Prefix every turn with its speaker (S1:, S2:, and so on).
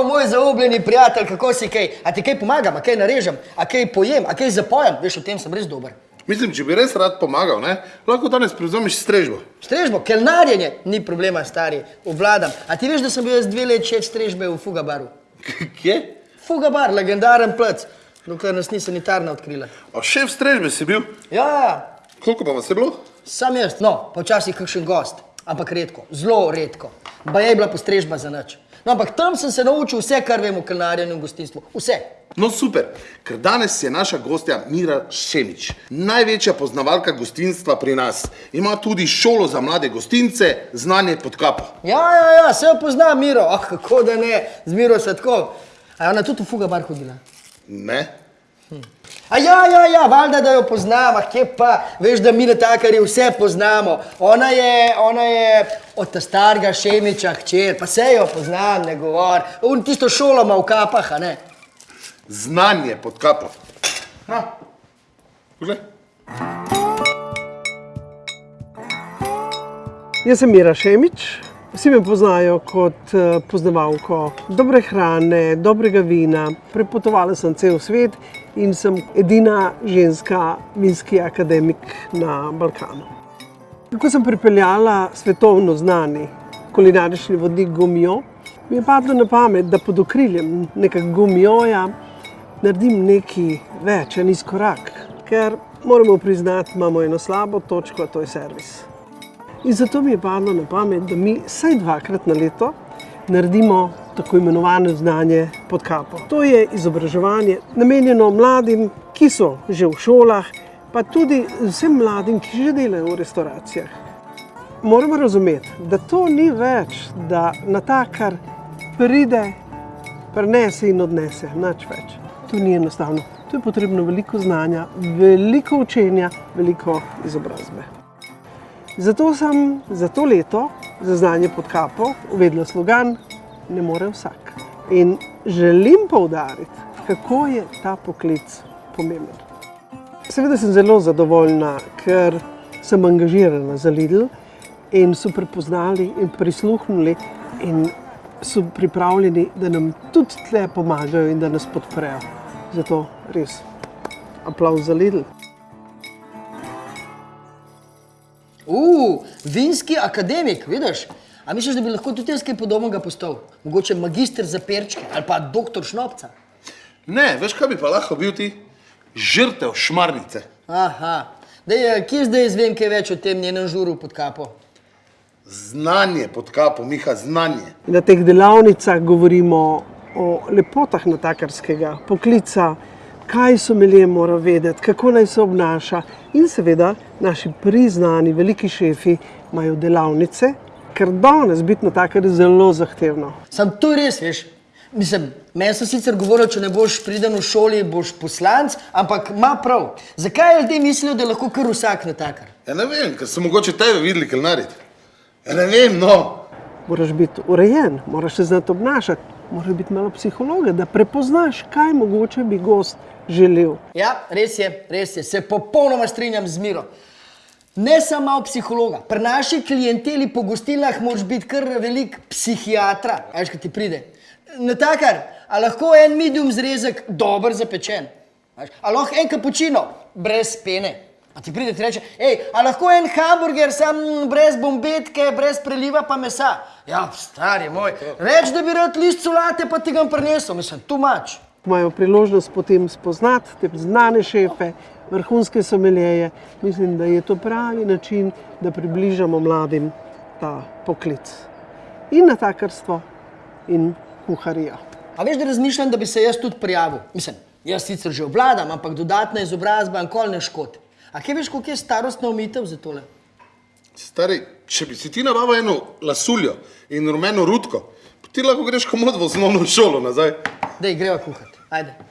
S1: Zdravo, moj zaobljeni prijatelj, kako si kaj? A ti kaj pomagam, a kaj narežem, a kaj pojem, a kaj zapojem? Veš, v tem sem res dober.
S2: Mislim, če bi res rad pomagal, ne, lahko danes prevzameš strežbo.
S1: Strežbo, kelnarjenje, ni problema, stari, obvladam. A ti veš, da sem bil jaz dve let šef strežbe v Fugabaru?
S2: Kje?
S1: Fugabar, legendaren plec, dokler nas ni sanitarna odkrila.
S2: A šef strežbe si bil?
S1: Ja, ja,
S2: Koliko pa vas je bilo?
S1: sam jaz, no, pa včasih kakšen gost, ampak redko, zelo redko. Ba je bila postrežba za nič. No, ampak tam sem se naučil vse, kar vem o kelnarjenju in gostinstvu. Vse.
S2: No super, ker danes je naša gostja Mira Šemič, največja poznavalka gostinstva pri nas. Ima tudi šolo za mlade gostince, znanje pod kapo.
S1: Ja, ja, ja, se jo pozna Miro, ah, kako da ne, z Miro Svetko. A je ona tudi v Fugabar hodila?
S2: Ne?
S1: A ja, ja, ja, valjda, da jo poznam, ah, kje pa, veš, da mi na takarji vse poznamo. Ona je, ona je od ta starega Šemiča hčer, pa se jo poznam, ne govor. On tisto šolo ima v kapah, a ne?
S2: Znanje pod kapo. Ha, poglej.
S3: Jaz sem Mira Šemič, vsi me poznajo kot eh, poznavalko dobre hrane, dobrega vina. Prepotovala sem cel svet in sem edina ženska vinski akademik na Balkanu. Ko sem pripeljala svetovno znani kulinarični vodnik Gumijo, mi je padlo na pamet, da pod okriljem nekega Gumijoja naredim nekaj več, en izkorak, ker moramo priznati, imamo eno slabo točko, to je servis. In zato mi je padlo na pamet, da mi vsaj dvakrat na leto naredimo tako imenovano znanje pod kapo. To je izobraževanje namenjeno mladim, ki so že v šolah, pa tudi vsem mladim, ki že delajo v restauracijah. Moramo razumeti, da to ni več, da natakar pride, prenese in odnese, nič več. To ni enostavno. Tu je potrebno veliko znanja, veliko učenja, veliko izobrazbe. Zato sem za to leto, za znanje pod kapo, uvedla slogan Ne more vsak. In želim poudariti, kako je ta poklic pomemben. Seveda sem zelo zadovoljna, ker sem angažirana za Lidl in so prepoznali in prisluhnili in so pripravljeni, da nam tudi tle pomagajo in da nas podprejo. Zato res aplauz za Lidl.
S1: Uh, vinski akademik, vidiš? A misliš, da bi lahko tudi jaz kaj podobnega postal? Mogoče magister za perčke ali pa doktor šnopca?
S2: Ne, veš, kaj bi pa lahko bil ti? Žrtev šmarnice.
S1: Aha, Dej, eh, kje zdaj izvem kaj več o tem njenem žuru pod kapo?
S2: Znanje pod kapo, Miha, znanje.
S3: Na teh delavnicah govorimo o lepotah natakarskega poklica, kaj so melje mora vedeti, kako naj se obnaša. In seveda naši priznani veliki šefi imajo delavnice, ker danes biti natakar je zelo zahtevno.
S1: Sam to je res, veš. Mislim, meni so sicer govorili, če ne boš priden v šoli, boš poslanc, ampak ima prav. Zakaj ljudje mislijo, da je lahko kar vsak natakar?
S2: Ja ne vem, ker so mogoče tebe videli kelnariti. Ja ne vem, no.
S3: Moraš biti urejen, moraš se znati obnašati, moraš biti malo psihologa, da prepoznaš, kaj mogoče bi gost želel.
S1: Ja, res je, res je, se popolnoma strinjam z Miro. Ne samo malo psihologa, pri naši klienteli po gostilnah moraš biti kar velik psihiatra, veš, kaj ti pride. Natakar, a lahko en medium zrezek dober zapečen? A lahko en kapučino brez pene? A ti pride ti reče, hej, a lahko en hamburger sam brez bombetke, brez preliva pa mesa? Ja, stari moj, reč, da bi rad list solate, pa ti ga prinesel, mislim, tu mač.
S3: Imajo priložnost potem spoznati te znane šefe, vrhunske someljeje. Mislim, da je to pravi način, da približamo mladim ta poklic. In natakarstvo, in kuharijo.
S1: A veš, da razmišljam, da bi se jaz tudi prijavil. Mislim, jaz sicer že obvladam, ampak dodatna izobrazba nikoli ne škodi. A kje veš, koliko je starostna omitev za tole?
S2: Stari, če bi si ti nabavil eno lasuljo in rumeno rutko, ti lahko greš komod v osnovno šolo nazaj.
S1: Dej, greva kuhati. Ajde.